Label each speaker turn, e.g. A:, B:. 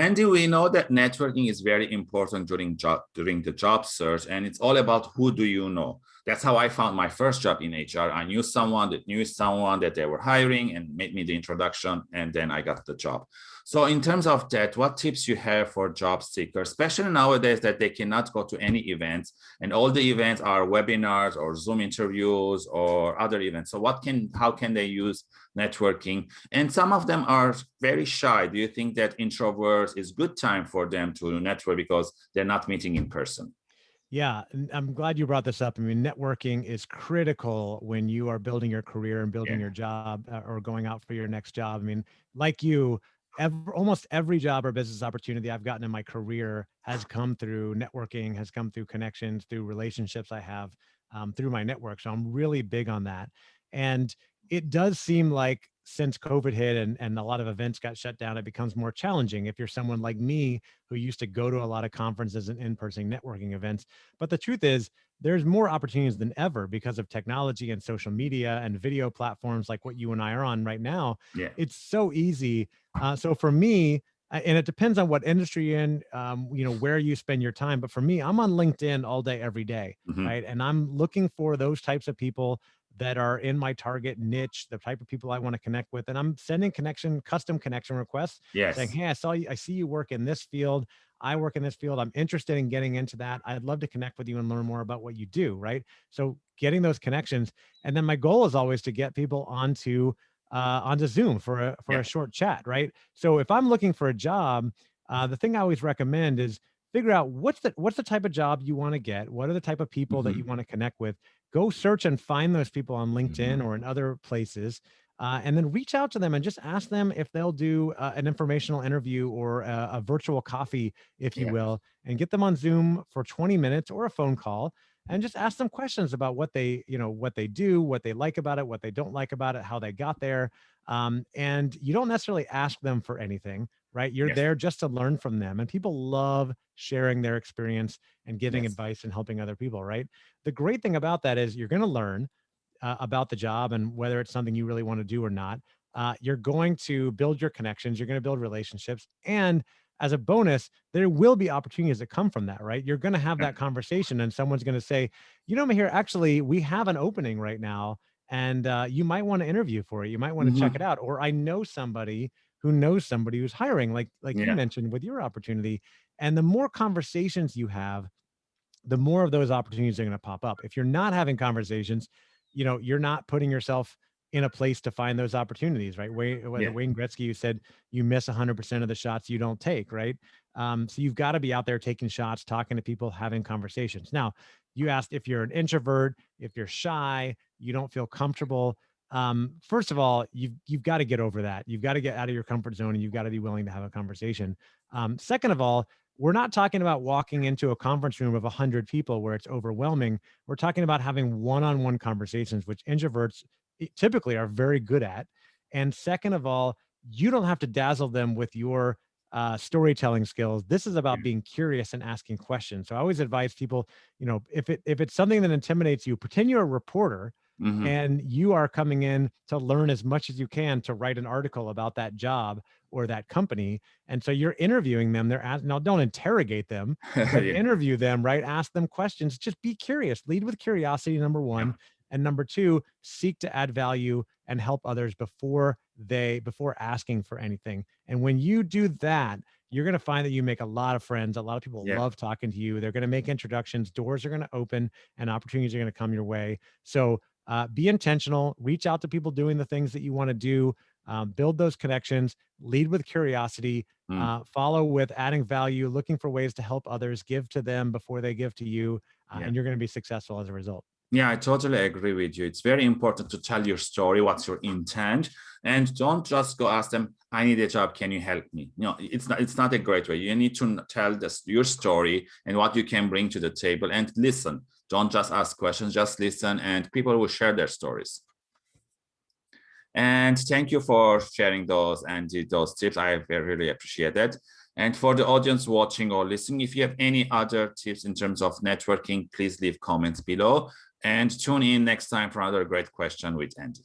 A: Andy, we know that networking is very important during job during the job search, and it's all about who do you know. That's how I found my first job in HR. I knew someone that knew someone that they were hiring and made me the introduction, and then I got the job. So in terms of that, what tips you have for job seekers, especially nowadays that they cannot go to any events and all the events are webinars or Zoom interviews or other events. So what can, how can they use networking? And some of them are very shy. Do you think that introverts is good time for them to network because they're not meeting in person?
B: Yeah, I'm glad you brought this up. I mean, networking is critical when you are building your career and building yeah. your job uh, or going out for your next job. I mean, like you, every, almost every job or business opportunity I've gotten in my career has come through networking, has come through connections, through relationships I have um, through my network. So I'm really big on that. And it does seem like since COVID hit and, and a lot of events got shut down, it becomes more challenging if you're someone like me who used to go to a lot of conferences and in-person networking events. But the truth is there's more opportunities than ever because of technology and social media and video platforms like what you and I are on right now.
A: Yeah.
B: It's so easy. Uh, so for me, and it depends on what industry you're in, um, you know, where you spend your time. But for me, I'm on LinkedIn all day, every day, mm -hmm. right? And I'm looking for those types of people that are in my target niche, the type of people I want to connect with. And I'm sending connection, custom connection requests.
A: Yes.
B: Saying, hey, I saw you, I see you work in this field. I work in this field. I'm interested in getting into that. I'd love to connect with you and learn more about what you do. Right. So getting those connections. And then my goal is always to get people onto uh, onto Zoom for a for yeah. a short chat. Right. So if I'm looking for a job, uh, the thing I always recommend is figure out what's the what's the type of job you want to get what are the type of people mm -hmm. that you mm-hmm. want to connect with go search and find those people on linkedin mm -hmm. or in other places uh, and then reach out to them and just ask them if they'll do uh, an informational interview or a, a virtual coffee if you yeah. will and get them on zoom for 20 minutes or a phone call and just ask them questions about what they you know what they do what they like about it what they don't like about it how they got there um, and you don't necessarily ask them for anything right? You're yes. there just to learn from them. And people love sharing their experience and giving yes. advice and helping other people, right? The great thing about that is you're going to learn uh, about the job and whether it's something you really want to do or not. Uh, you're going to build your connections, you're going to build relationships. And as a bonus, there will be opportunities that come from that, right? You're going to have that conversation and someone's going to say, you know, here, actually, we have an opening right now and uh, you might want to interview for it. You might want to mm -hmm. check mm-hmm. it out. Or I know somebody who knows somebody who's hiring, like like yeah. you mentioned with your opportunity. And the more conversations you have, the more of those opportunities are going to pop up. If you're not having conversations, you know, you're not putting yourself in a place to find those opportunities, right? Wayne, yeah. Wayne Gretzky, you said you miss 100% of the shots you don't take, right? Um, so you've got to be out there taking shots, talking to people, having conversations. Now, you asked if you're an introvert, if you're shy, you don't feel comfortable um, first of all, you've, you've got to get over that. You've got to get out of your comfort zone and you've got to be willing to have a conversation. Um, second of all, we're not talking about walking into a conference room of 100 people where it's overwhelming. We're talking about having one-on-one -on -one conversations, which introverts typically are very good at. And second of all, you don't have to dazzle them with your uh, storytelling skills. This is about being curious and asking questions. So I always advise people, you know, if it if it's something that intimidates you, pretend you're a reporter Mm -hmm. and you are coming in to learn as much as you can to write an article about that job or that company. And so you're interviewing them. They're asking, now don't interrogate them, but yeah. interview them, right? Ask them questions. Just be curious. Lead with curiosity, number one. Yeah. And number two, seek to add value and help others before they, before asking for anything. And when you do that, you're going to find that you make a lot of friends. A lot of people yeah. love talking to you. They're going to make introductions. Doors are going to open and opportunities are going to come your way. So uh, be intentional, reach out to people doing the things that you want to do, um, build those connections, lead with curiosity, mm. uh, follow with adding value, looking for ways to help others, give to them before they give to you, uh, yeah. and you're going to be successful as a result.
A: Yeah, I totally agree with you. It's very important to tell your story, what's your intent, and don't just go ask them, I need a job, can you help me? You know, it's not, it's not a great way. You need to tell this, your story and what you can bring to the table and listen. Don't just ask questions, just listen and people will share their stories. And thank you for sharing those and those tips. I really appreciate that. And for the audience watching or listening, if you have any other tips in terms of networking, please leave comments below and tune in next time for another great question with Andy.